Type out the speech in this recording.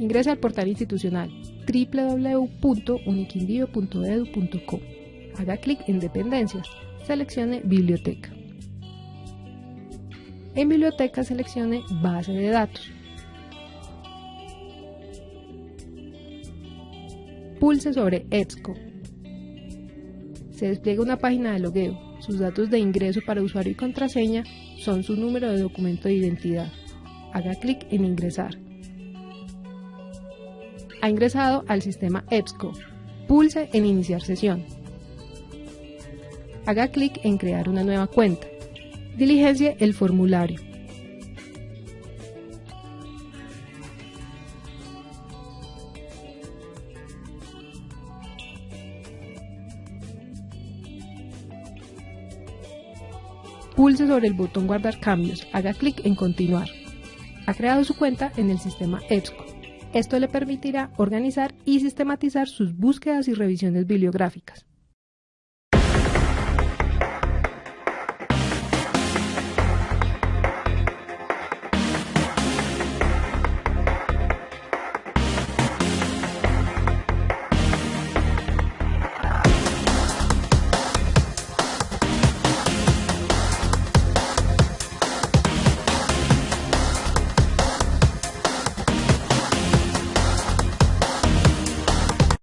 Ingrese al portal institucional www.uniquindío.edu.co. Haga clic en Dependencias. Seleccione Biblioteca. En Biblioteca seleccione Base de datos. Pulse sobre EBSCO. Se despliega una página de logueo. Sus datos de ingreso para usuario y contraseña son su número de documento de identidad. Haga clic en Ingresar. Ha ingresado al sistema EBSCO. Pulse en Iniciar sesión. Haga clic en Crear una nueva cuenta. Diligencie el formulario. Pulse sobre el botón Guardar cambios, haga clic en Continuar. Ha creado su cuenta en el sistema EBSCO. Esto le permitirá organizar y sistematizar sus búsquedas y revisiones bibliográficas.